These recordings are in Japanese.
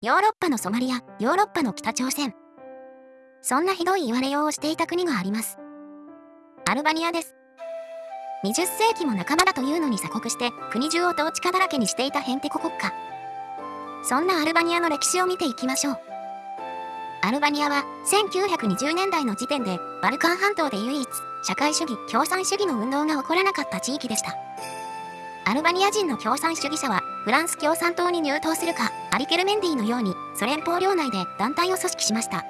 ヨーロッパのソマリア、ヨーロッパの北朝鮮。そんなひどい言われようをしていた国があります。アルバニアです。20世紀も半ばだというのに鎖国して国中をトーチカだらけにしていたヘンテコ国家。そんなアルバニアの歴史を見ていきましょう。アルバニアは1920年代の時点でバルカン半島で唯一社会主義共産主義の運動が起こらなかった地域でした。アルバニア人の共産主義者はフランス共産党に入党するかアリ・ケルメンディのようにソ連邦領内で団体を組織しました。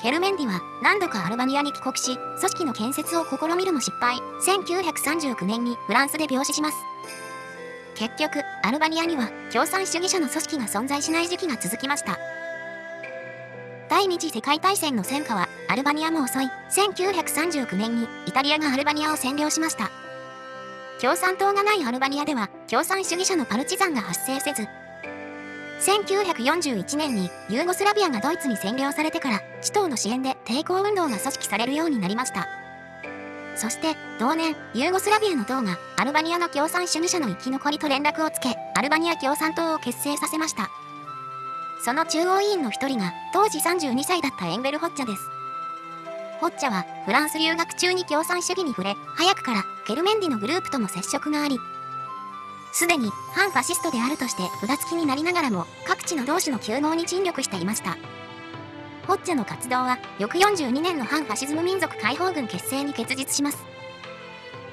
ケルメンディは何度かアルバニアに帰国し、組織の建設を試みるも失敗、1939年にフランスで病死します。結局、アルバニアには共産主義者の組織が存在しない時期が続きました。第二次世界大戦の戦火はアルバニアも遅い1939年にイタリアがアルバニアを占領しました。共産党がないアルバニアでは共産主義者のパルチザンが発生せず、1941年にユーゴスラビアがドイツに占領されてから地頭の支援で抵抗運動が組織されるようになりました。そして同年ユーゴスラビアの党がアルバニアの共産主義者の生き残りと連絡をつけアルバニア共産党を結成させました。その中央委員の一人が当時32歳だったエンベル・ホッチャです。ホッチャはフランス留学中に共産主義に触れ早くからケルメンディのグループとも接触がありすでに反ファシストであるとして札付きになりながらも各地の同志の休合に尽力していました。ホッチャの活動は翌42年の反ファシズム民族解放軍結成に結実します。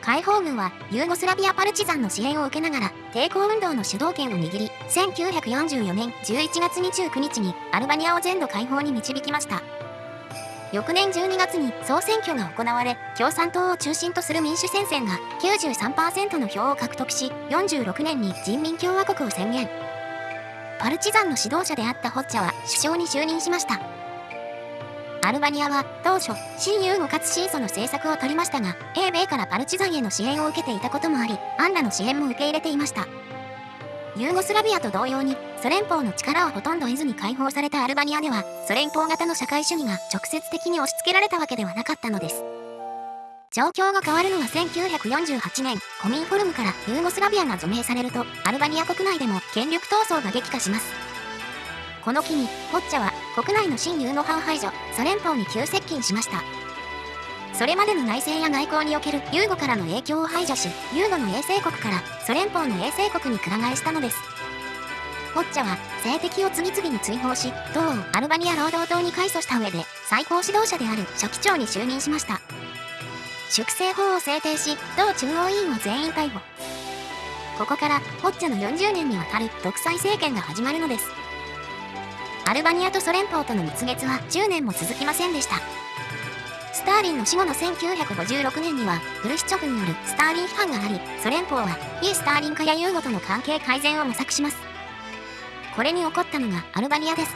解放軍はユーゴスラビアパルチザンの支援を受けながら抵抗運動の主導権を握り1944年11月29日にアルバニアを全土解放に導きました。翌年12月に総選挙が行われ共産党を中心とする民主戦線が93%の票を獲得し46年に人民共和国を宣言。パルチザンの指導者であったホッチャは首相に就任しました。アルバニアは当初新ユーゴかつシーソの政策を取りましたが英米からパルチザンへの支援を受けていたこともありアンラの支援も受け入れていました。ユーゴスラビアと同様にソ連邦の力をほとんど得ずに解放されたアルバニアではソ連邦型の社会主義が直接的に押し付けられたわけではなかったのです。状況が変わるのは1948年コミンフォルムからユーゴスラビアが除名されるとアルバニア国内でも権力闘争が激化します。この機にホッチャは国内の新ユーゴ派排除ソ連邦に急接近しました。それまでの内政や外交におけるユーゴからの影響を排除しユーゴの衛星国からソ連邦の衛星国にくら替えしたのです。ホッチャは政敵を次々に追放し党をアルバニア労働党に改組した上で最高指導者である書記長に就任しました。粛清法を制定し党中央委員を全員逮捕。ここからホッチャの40年にわたる独裁政権が始まるのです。アルバニアとソ連邦との蜜月は10年も続きませんでした。スターリンの死後の1956年にはフルシチョフによるスターリン批判がありソ連邦は非スターリン化やユーゴとの関係改善を模索します。これに起こったのがアルバニアです。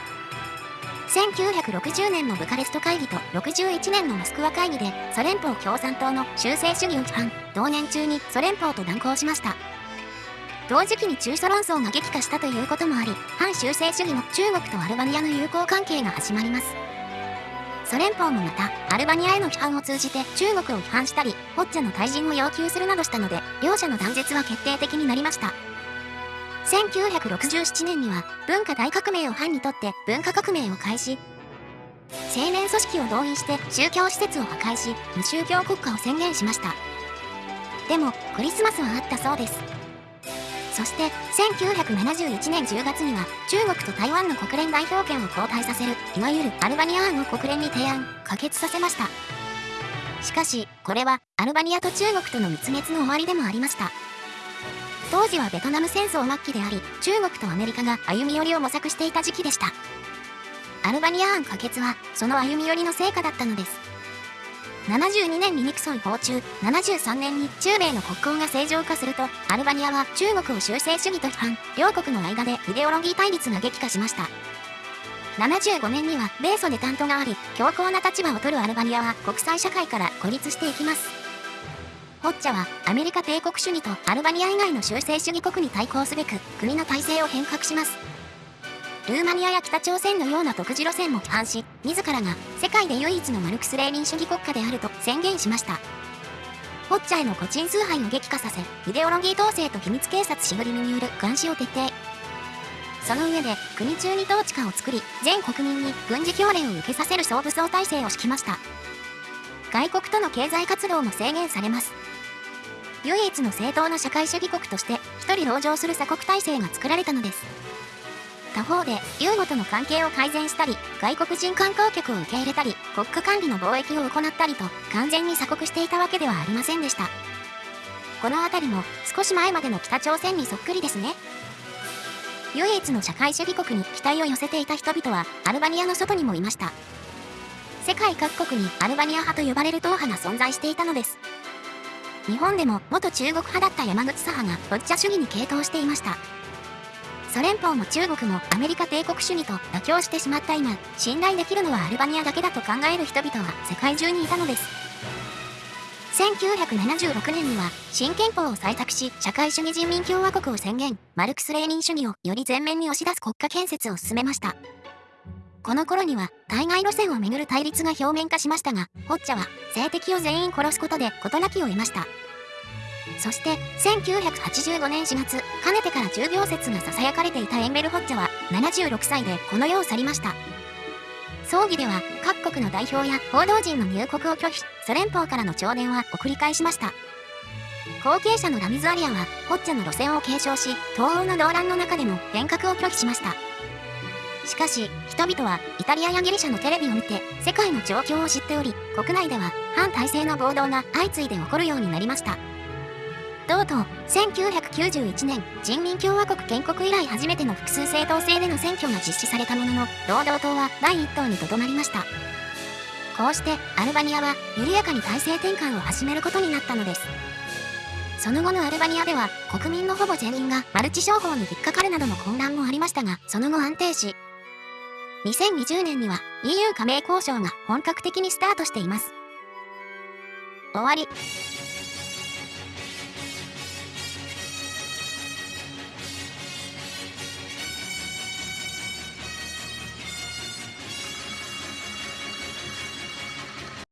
1960年のブカレスト会議と61年のモスクワ会議でソ連邦共産党の修正主義を批判。同年中にソ連邦と断交しました。同時期に中ソ論争が激化したということもあり反修正主義の中国とアルバニアの友好関係が始まります。ソ連邦もまたアルバニアへの批判を通じて中国を批判したりホッチャの退陣を要求するなどしたので両者の断絶は決定的になりました。1967年には文化大革命を反にとって文化革命を開始。青年組織を動員して宗教施設を破壊し無宗教国家を宣言しました。でもクリスマスはあったそうです。そして1971年10月には中国と台湾の国連代表権を交代させるいわゆるアルバニア案を国連に提案可決させました。しかしこれはアルバニアと中国との蜜月の終わりでもありました。当時はベトナム戦争末期であり中国とアメリカが歩み寄りを模索していた時期でした。アルバニア案可決はその歩み寄りの成果だったのです。72年にニクソン訪中。73年に中米の国交が正常化するとアルバニアは中国を修正主義と批判。両国の間でイデオロギー対立が激化しました。75年には米ソで担当があり強硬な立場を取るアルバニアは国際社会から孤立していきます。ホッチャはアメリカ帝国主義とアルバニア以外の修正主義国に対抗すべく国の体制を変革します。ルーマニアや北朝鮮のような独自路線も批判し自らが世界で唯一のマルクス・レーニン主義国家であると宣言しました。ホッチャへの個人崇拝を激化させイデオロギー統制と秘密警察しぐりみによる監視を徹底。その上で国中に統治下を作り全国民に軍事教練を受けさせる総武装体制を敷きました。外国との経済活動も制限されます。唯一の正当な社会主義国として一人籠城する鎖国体制が作られたのです。他方でユーゴとの関係を改善したり外国人観光客を受け入れたり国家管理の貿易を行ったりと完全に鎖国していたわけではありませんでした。この辺りも少し前までの北朝鮮にそっくりですね。唯一の社会主義国に期待を寄せていた人々はアルバニアの外にもいました。世界各国にアルバニア派と呼ばれる党派が存在していたのです。日本でも元中国派だった山口左派がロッチャ主義に傾倒していました。ソ連邦も中国もアメリカ帝国主義と妥協してしまった今信頼できるのはアルバニアだけだと考える人々は世界中にいたのです。1976年には新憲法を採択し社会主義人民共和国を宣言。マルクス・レーニン主義をより前面に押し出す国家建設を進めました。この頃には対外路線をめぐる対立が表面化しましたがホッチャは性的を全員殺すことで事なきを得ました。そして1985年4月かねてから重病説が囁かれていたエンベル・ホッチャは76歳でこの世を去りました。葬儀では各国の代表や報道陣の入国を拒否ソ連邦からの弔電は送り返しました。後継者のラミズ・アリアはホッチャの路線を継承し東欧の動乱の中でも変革を拒否しました。しかし人々はイタリアやギリシャのテレビを見て世界の状況を知っており国内では反体制の暴動が相次いで起こるようになりました。とうとう1991年人民共和国建国以来初めての複数政党制での選挙が実施されたものの労働党は第1党にとどまりました。こうしてアルバニアは緩やかに体制転換を始めることになったのです。その後のアルバニアでは国民のほぼ全員がマルチ商法に引っかかるなどの混乱もありましたがその後安定し2020年には EU 加盟交渉が本格的にスタートしています。終わり。